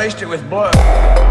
waste it with blood.